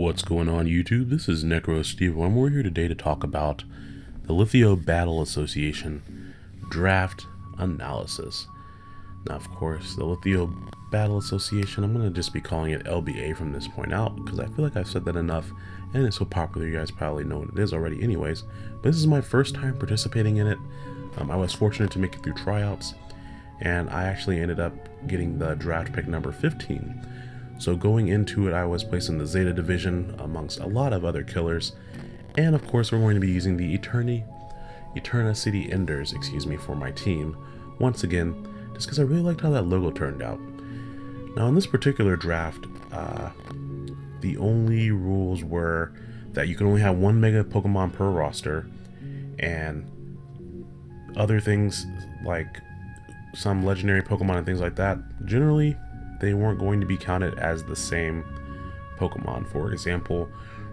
What's going on YouTube? This is Necro Steve and we're here today to talk about the Lithio Battle Association Draft Analysis. Now of course, the Lithio Battle Association, I'm going to just be calling it LBA from this point out because I feel like I've said that enough and it's so popular you guys probably know what it is already anyways. But this is my first time participating in it. Um, I was fortunate to make it through tryouts and I actually ended up getting the draft pick number 15 so going into it, I was placed in the Zeta division amongst a lot of other killers. And of course, we're going to be using the Eterni, Eterna City Enders, excuse me, for my team. Once again, just because I really liked how that logo turned out. Now in this particular draft, uh, the only rules were that you can only have one Mega Pokemon per roster, and other things like some legendary Pokemon and things like that, generally they weren't going to be counted as the same Pokemon. For example,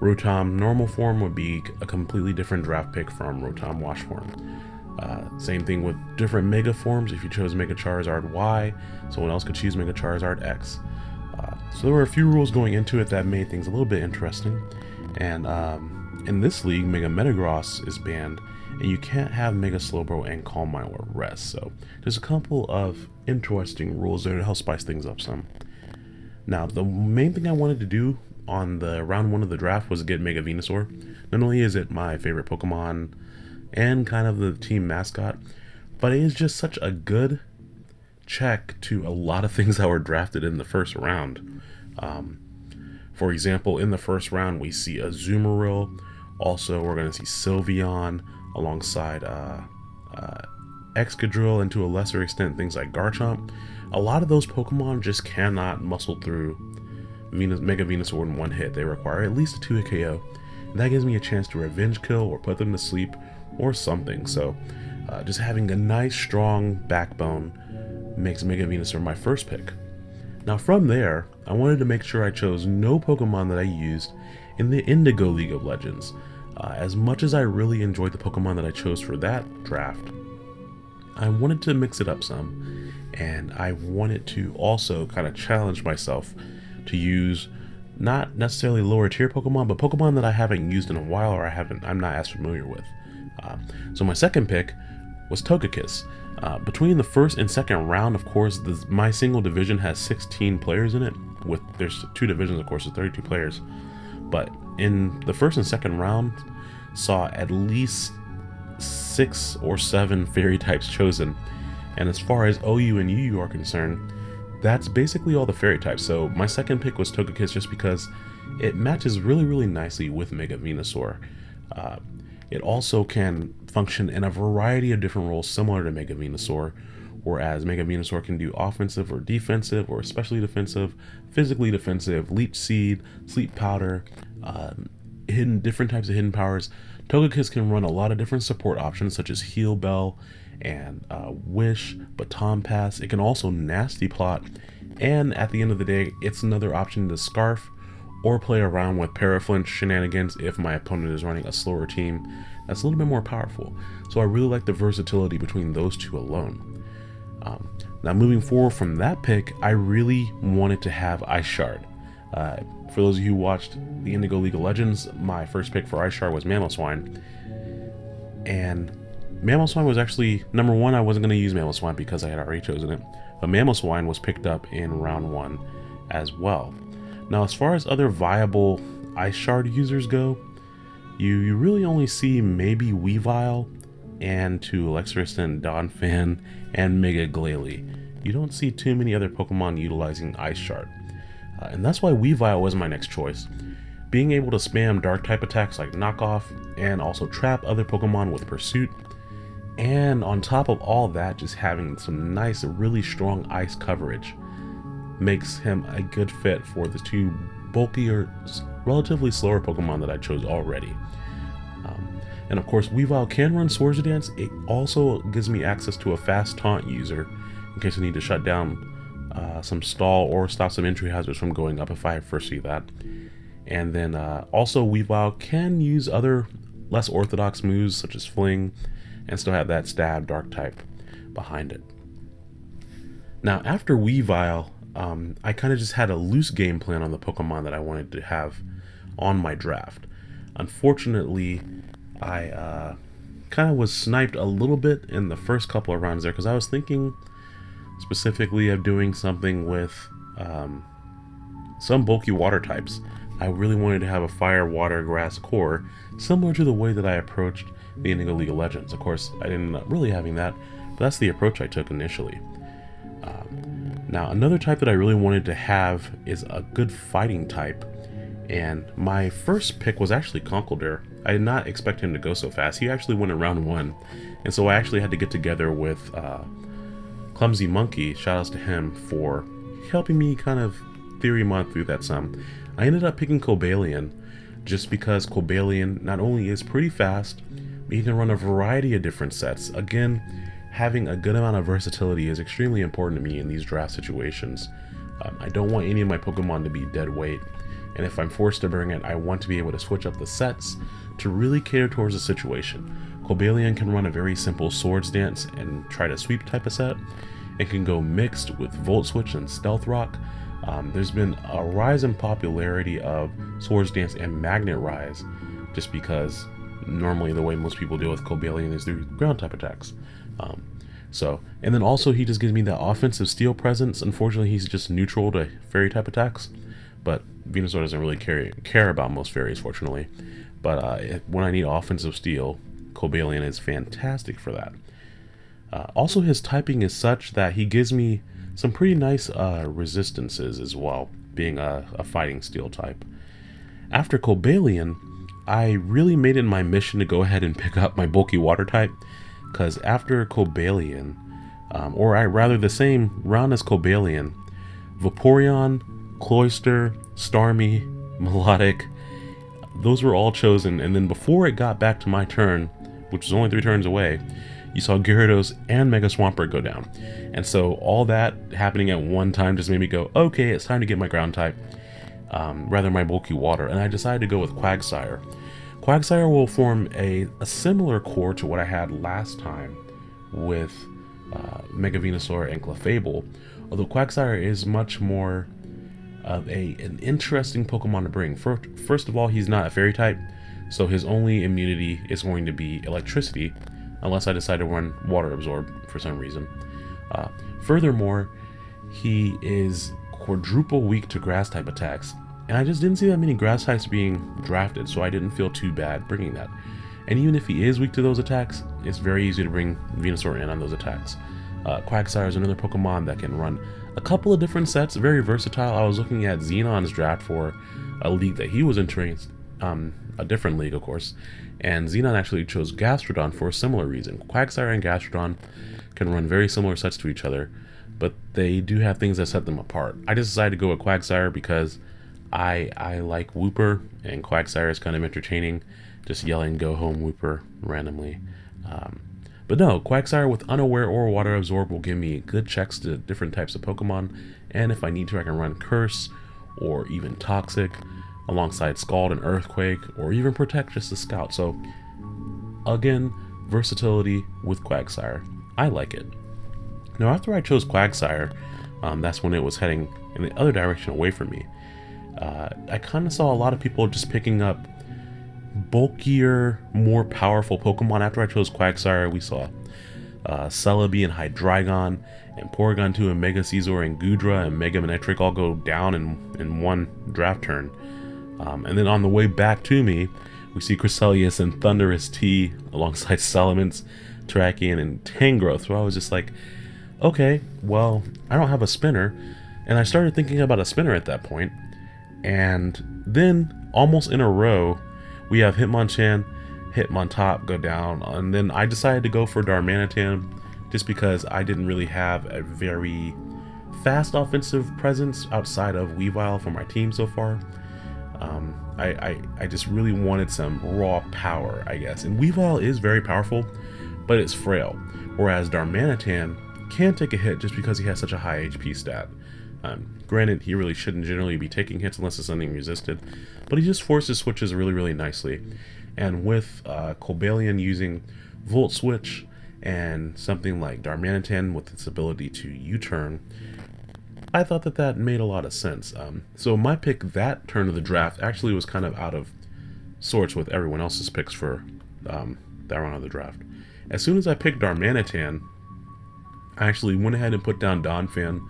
Rotom normal form would be a completely different draft pick from Rotom wash form. Uh, same thing with different Mega forms. If you chose Mega Charizard Y, someone else could choose Mega Charizard X. Uh, so there were a few rules going into it that made things a little bit interesting. And um, in this league, Mega Metagross is banned, and you can't have Mega Slowbro and Calm Mind or Rest. So there's a couple of interesting rules there to help spice things up some. Now, the main thing I wanted to do on the round one of the draft was get Mega Venusaur. Not only is it my favorite Pokemon and kind of the team mascot, but it is just such a good check to a lot of things that were drafted in the first round. Um, for example, in the first round, we see a Azumarill. Also, we're going to see Sylveon, alongside uh, uh, Excadrill and to a lesser extent things like Garchomp. A lot of those Pokemon just cannot muscle through Venus, Mega Venusaur in one hit. They require at least a 2 hit KO. And that gives me a chance to revenge kill or put them to sleep or something. So uh, just having a nice strong backbone makes Mega Venusaur my first pick. Now from there, I wanted to make sure I chose no Pokemon that I used in the Indigo League of Legends. Uh, as much as I really enjoyed the Pokemon that I chose for that draft, I wanted to mix it up some, and I wanted to also kind of challenge myself to use not necessarily lower tier Pokemon, but Pokemon that I haven't used in a while or I haven't, I'm not as familiar with. Uh, so my second pick was Togekiss. Uh, between the first and second round, of course, the, my single division has 16 players in it. With there's two divisions, of course, with 32 players. But in the first and second round, saw at least six or seven fairy types chosen. And as far as OU and UU are concerned, that's basically all the fairy types. So my second pick was Togekiss just because it matches really, really nicely with Mega Venusaur. Uh, it also can function in a variety of different roles similar to Mega Venusaur, whereas Mega Venusaur can do offensive or defensive or especially defensive, physically defensive, Leech Seed, Sleep Powder, um, hidden different types of hidden powers. Togekiss can run a lot of different support options such as Heal Bell and uh, Wish, Baton Pass. It can also Nasty Plot, and at the end of the day, it's another option to Scarf or play around with Paraflinch shenanigans if my opponent is running a slower team that's a little bit more powerful. So I really like the versatility between those two alone. Um, now moving forward from that pick, I really wanted to have Ice Shard. Uh, for those of you who watched the Indigo League of Legends, my first pick for Ice Shard was Mamoswine. And Mamoswine was actually, number one, I wasn't going to use Mamoswine because I had already chosen it. But Mamoswine was picked up in round one as well. Now, as far as other viable Ice Shard users go, you, you really only see maybe Weavile and to a extent Donphan and Mega Glalie. You don't see too many other Pokemon utilizing Ice Shard. Uh, and that's why Weavile was my next choice. Being able to spam dark type attacks like knockoff and also trap other Pokemon with pursuit. And on top of all that, just having some nice, really strong ice coverage makes him a good fit for the two bulkier, relatively slower Pokemon that I chose already. Um, and of course, Weavile can run Swords Dance. It also gives me access to a fast taunt user in case I need to shut down uh, some stall or stop some entry hazards from going up if I foresee that. And then uh, also Weavile can use other less orthodox moves such as Fling and still have that stab dark type behind it. Now after Weavile, um, I kind of just had a loose game plan on the Pokemon that I wanted to have on my draft. Unfortunately, I uh, kind of was sniped a little bit in the first couple of rounds there because I was thinking specifically of doing something with um, some bulky water types. I really wanted to have a fire, water, grass core, similar to the way that I approached the Indigo League of Legends. Of course, I didn't end up really having that, but that's the approach I took initially. Um, now, another type that I really wanted to have is a good fighting type, and my first pick was actually Conkeldurr. I did not expect him to go so fast. He actually went in round one, and so I actually had to get together with uh, Clumsy Monkey, shoutouts to him, for helping me kind of theorymon through that some. I ended up picking Cobalion just because Cobalion not only is pretty fast, but he can run a variety of different sets. Again, having a good amount of versatility is extremely important to me in these draft situations. Um, I don't want any of my Pokemon to be dead weight, and if I'm forced to bring it, I want to be able to switch up the sets to really cater towards the situation. Cobalion can run a very simple Swords Dance and try to sweep type of set. It can go mixed with Volt Switch and Stealth Rock, um, there's been a rise in popularity of Swords Dance and Magnet Rise, just because normally the way most people deal with Cobalion is through ground type attacks. Um, so, and then also he just gives me that offensive steel presence. Unfortunately, he's just neutral to fairy type attacks, but Venusaur doesn't really care, care about most fairies, fortunately. But uh, when I need offensive steel, Cobalion is fantastic for that. Uh, also, his typing is such that he gives me some pretty nice uh, resistances as well, being a, a, fighting steel type. After Cobalion, I really made it my mission to go ahead and pick up my bulky water type, because after Cobalion, um, or I rather the same round as Cobalion, Vaporeon, Cloyster, Starmie, Milotic, those were all chosen, and then before it got back to my turn, which was only three turns away, you saw Gyarados and Mega Swampert go down. And so all that happening at one time just made me go, okay, it's time to get my ground type, um, rather my bulky water. And I decided to go with Quagsire. Quagsire will form a, a similar core to what I had last time with uh, Mega Venusaur and Clefable, although Quagsire is much more of a an interesting Pokemon to bring. First, first of all, he's not a fairy type, so his only immunity is going to be electricity, unless I decide to run Water Absorb for some reason. Uh, furthermore, he is quadruple weak to grass type attacks, and I just didn't see that many grass types being drafted, so I didn't feel too bad bringing that. And even if he is weak to those attacks, it's very easy to bring Venusaur in on those attacks. Uh, Quagsire is another Pokemon that can run a couple of different sets, very versatile. I was looking at Xenon's draft for a league that he was entering, um, a different league, of course, and Xenon actually chose Gastrodon for a similar reason. Quagsire and Gastrodon can run very similar sets to each other, but they do have things that set them apart. I just decided to go with Quagsire because I I like Wooper, and Quagsire is kind of entertaining, just yelling "Go home, Wooper" randomly. Um, but no, Quagsire with Unaware or Water Absorb will give me good checks to different types of Pokemon, and if I need to, I can run Curse or even Toxic alongside Scald and Earthquake, or even Protect just to scout. So, again, versatility with Quagsire. I like it. Now, after I chose Quagsire, um, that's when it was heading in the other direction away from me. Uh, I kind of saw a lot of people just picking up bulkier, more powerful Pokemon. After I chose Quagsire, we saw uh, Celebi and Hydreigon, and Porygon 2 and Mega Scizor and Goodra and Mega Manectric all go down in, in one draft turn. Um, and then on the way back to me, we see Cresselia and Thundurus T alongside Salamence, Terrakion, and Tangrowth. So I was just like, okay, well, I don't have a spinner. And I started thinking about a spinner at that point. And then, almost in a row, we have Hitmonchan, Hitmontop go down. And then I decided to go for Darmanitan just because I didn't really have a very fast offensive presence outside of Weavile for my team so far. Um, I, I, I, just really wanted some raw power, I guess. And Weavile is very powerful, but it's frail. Whereas Darmanitan can take a hit just because he has such a high HP stat. Um, granted, he really shouldn't generally be taking hits unless it's something resisted, but he just forces switches really, really nicely. And with uh, Cobalion using Volt Switch and something like Darmanitan with its ability to U-turn, I thought that that made a lot of sense. Um, so my pick that turn of the draft actually was kind of out of sorts with everyone else's picks for um, that round of the draft. As soon as I picked Darmanitan, I actually went ahead and put down Donphan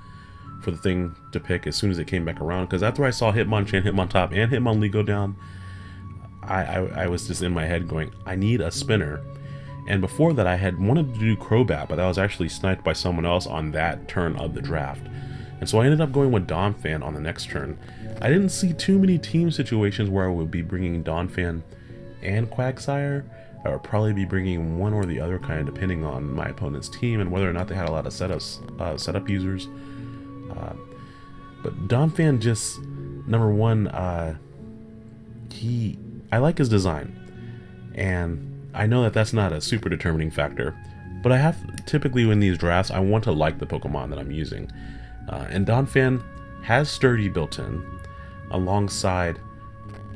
for the thing to pick as soon as it came back around. Because after I saw Hitmonchan, Hitmontop, and Hitmonlee go down, I, I, I, was just in my head going, I need a spinner. And before that, I had wanted to do Crobat, but that was actually sniped by someone else on that turn of the draft. And so I ended up going with Donphan on the next turn. I didn't see too many team situations where I would be bringing Donphan and Quagsire. I would probably be bringing one or the other kind depending on my opponent's team and whether or not they had a lot of setups, uh, setup users. Uh, but Donphan just, number one, uh, he, I like his design. And I know that that's not a super determining factor, but I have, typically in these drafts, I want to like the Pokemon that I'm using. Uh, and Donphan has Sturdy built in, alongside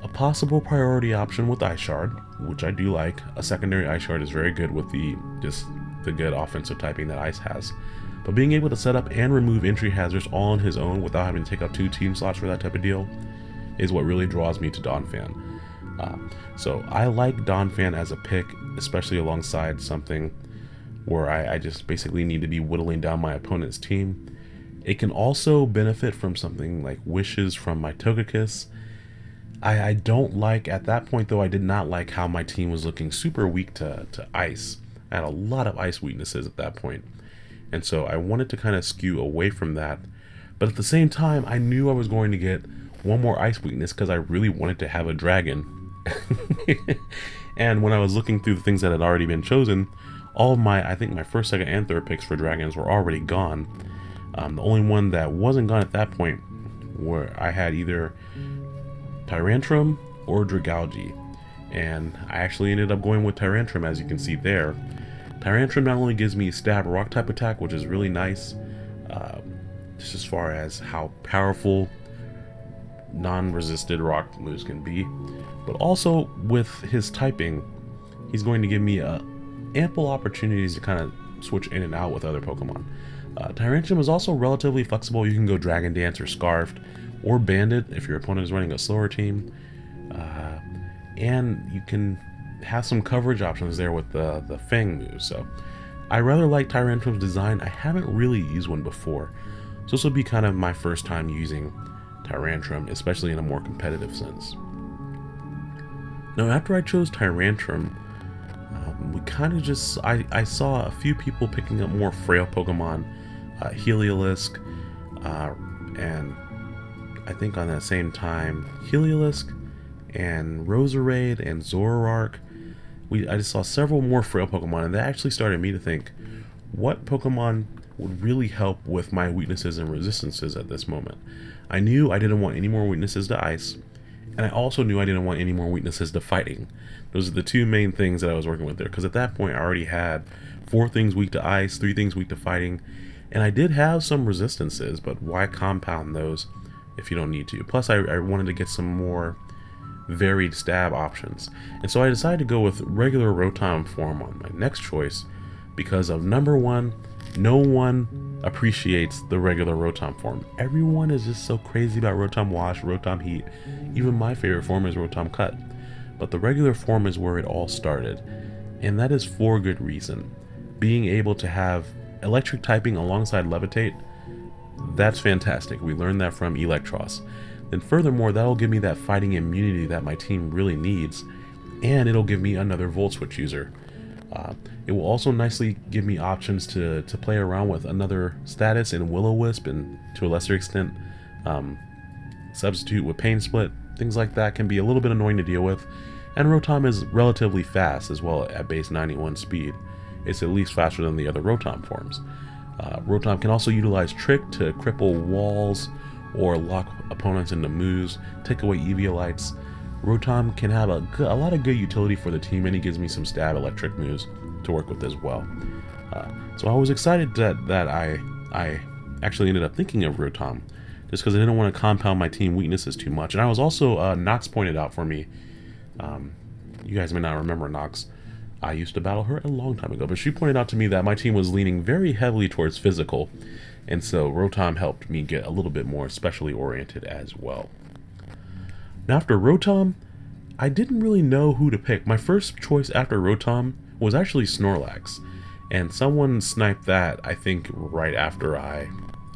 a possible priority option with Ice Shard, which I do like. A secondary Ice Shard is very good with the just the good offensive typing that Ice has. But being able to set up and remove entry hazards all on his own without having to take up two team slots for that type of deal is what really draws me to Donphan. Uh, so I like Donphan as a pick, especially alongside something where I, I just basically need to be whittling down my opponent's team it can also benefit from something like wishes from my Togekiss. I, I don't like, at that point though, I did not like how my team was looking super weak to, to ice. I had a lot of ice weaknesses at that point. And so I wanted to kind of skew away from that. But at the same time, I knew I was going to get one more ice weakness because I really wanted to have a dragon. and when I was looking through the things that had already been chosen, all of my, I think my first, second, and third picks for dragons were already gone. Um, the only one that wasn't gone at that point where I had either Tyrantrum or Dragalge. And I actually ended up going with Tyrantrum as you can see there. Tyrantrum not only gives me stab rock type attack, which is really nice, uh, just as far as how powerful non-resisted rock moves can be, but also with his typing, he's going to give me uh, ample opportunities to kind of switch in and out with other Pokemon. Uh, is also relatively flexible. You can go Dragon Dance or Scarfed or Banded if your opponent is running a slower team. Uh, and you can have some coverage options there with the, the Fang move. So I rather like Tyrantrum's design. I haven't really used one before. So this will be kind of my first time using Tyrantrum, especially in a more competitive sense. Now after I chose Tyrantrum, um, we kind of just, I, I saw a few people picking up more frail Pokemon uh, Heliolisk, uh, and I think on that same time, Heliolisk and Roserade and Zoroark. We, I just saw several more frail Pokemon, and that actually started me to think, what Pokemon would really help with my weaknesses and resistances at this moment? I knew I didn't want any more weaknesses to Ice, and I also knew I didn't want any more weaknesses to Fighting. Those are the two main things that I was working with there, because at that point I already had four things weak to Ice, three things weak to Fighting, and I did have some resistances, but why compound those if you don't need to? Plus, I, I wanted to get some more varied stab options. And so I decided to go with regular Rotom form on my next choice because of number one, no one appreciates the regular Rotom form. Everyone is just so crazy about Rotom Wash, Rotom Heat. Even my favorite form is Rotom Cut. But the regular form is where it all started. And that is for good reason. Being able to have electric typing alongside levitate, that's fantastic. We learned that from Eelektross. Then furthermore, that'll give me that fighting immunity that my team really needs, and it'll give me another Volt Switch user. Uh, it will also nicely give me options to, to play around with another status in Will-O-Wisp and to a lesser extent um, substitute with Pain Split. Things like that can be a little bit annoying to deal with. And Rotom is relatively fast as well at base 91 speed it's at least faster than the other Rotom forms. Uh, Rotom can also utilize Trick to cripple walls or lock opponents into moves, take away Eviolites. Rotom can have a, a lot of good utility for the team and he gives me some stab electric moves to work with as well. Uh, so I was excited that, that I, I actually ended up thinking of Rotom just because I didn't want to compound my team weaknesses too much. And I was also, uh, Nox pointed out for me, um, you guys may not remember Nox, I used to battle her a long time ago, but she pointed out to me that my team was leaning very heavily towards physical, And so Rotom helped me get a little bit more specially oriented as well. Now after Rotom, I didn't really know who to pick. My first choice after Rotom was actually Snorlax. And someone sniped that, I think, right after I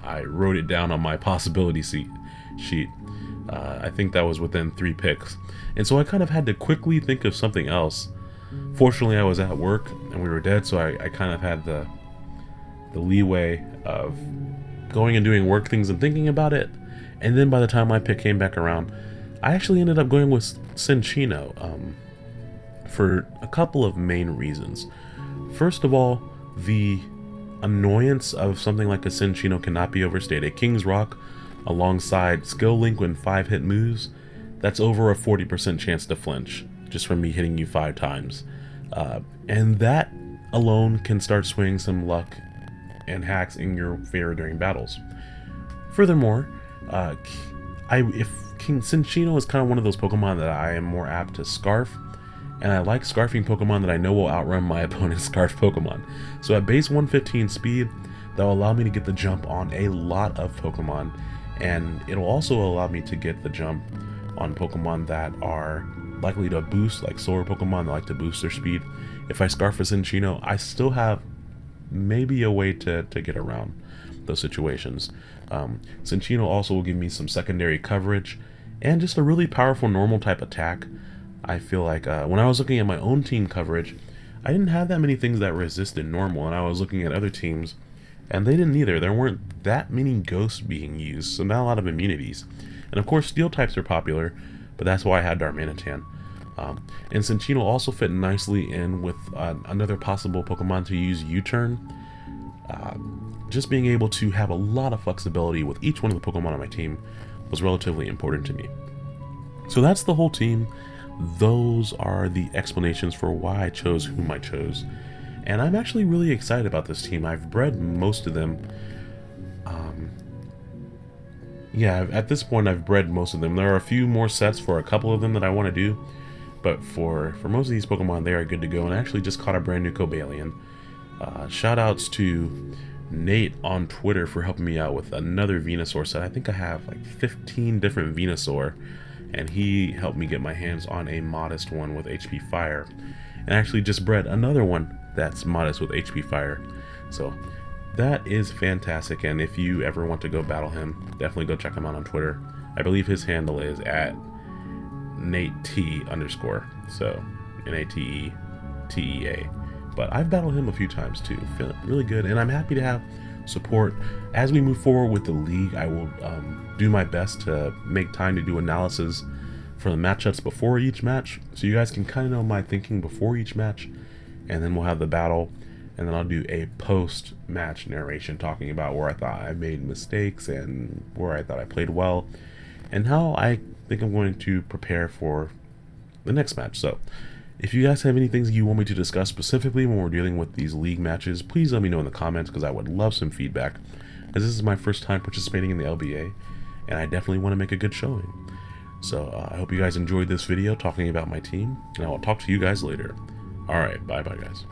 I wrote it down on my possibility seat, sheet. Uh, I think that was within three picks. And so I kind of had to quickly think of something else. Fortunately, I was at work and we were dead, so I, I kind of had the the leeway of going and doing work things and thinking about it. And then by the time my pick came back around, I actually ended up going with Cinccino um, for a couple of main reasons. First of all, the annoyance of something like a Cinccino cannot be overstated. King's Rock alongside Skill Link when 5 hit moves, that's over a 40% chance to flinch just from me hitting you 5 times. Uh, and that alone can start swinging some luck and hacks in your favor during battles. Furthermore, uh, I if King Cinccino is kind of one of those Pokemon that I am more apt to Scarf, and I like scarfing Pokemon that I know will outrun my opponent's Scarf Pokemon. So at base 115 speed, that will allow me to get the jump on a lot of Pokemon, and it'll also allow me to get the jump on Pokemon that are likely to boost, like Solar Pokemon that like to boost their speed. If I Scarf a Cinccino, I still have maybe a way to, to get around those situations. Um, also will give me some secondary coverage and just a really powerful normal type attack. I feel like uh, when I was looking at my own team coverage, I didn't have that many things that resisted normal, and I was looking at other teams, and they didn't either. There weren't that many ghosts being used, so not a lot of immunities. And of course, steel types are popular, but that's why I had Darmanitan. Um, and Cinccino also fit nicely in with uh, another possible Pokemon to use U-Turn. Uh, just being able to have a lot of flexibility with each one of the Pokemon on my team was relatively important to me. So that's the whole team. Those are the explanations for why I chose whom I chose. And I'm actually really excited about this team. I've bred most of them. Yeah, at this point I've bred most of them. There are a few more sets for a couple of them that I want to do. But for, for most of these Pokemon, they are good to go. And I actually just caught a brand new Cobalion. Uh, Shoutouts to Nate on Twitter for helping me out with another Venusaur set. I think I have like 15 different Venusaur. And he helped me get my hands on a modest one with HP Fire. And actually just bred another one that's modest with HP Fire. So that is fantastic. And if you ever want to go battle him, definitely go check him out on Twitter. I believe his handle is at Nate T underscore. So N A T E T E A. But I've battled him a few times too. Feeling really good, and I'm happy to have support as we move forward with the league. I will um, do my best to make time to do analysis for the matchups before each match, so you guys can kind of know my thinking before each match, and then we'll have the battle, and then I'll do a post-match narration talking about where I thought I made mistakes and where I thought I played well, and how I think I'm going to prepare for the next match. So, if you guys have any things you want me to discuss specifically when we're dealing with these league matches, please let me know in the comments because I would love some feedback. As this is my first time participating in the LBA, and I definitely want to make a good showing. So uh, I hope you guys enjoyed this video talking about my team, and I will talk to you guys later. Alright, bye bye guys.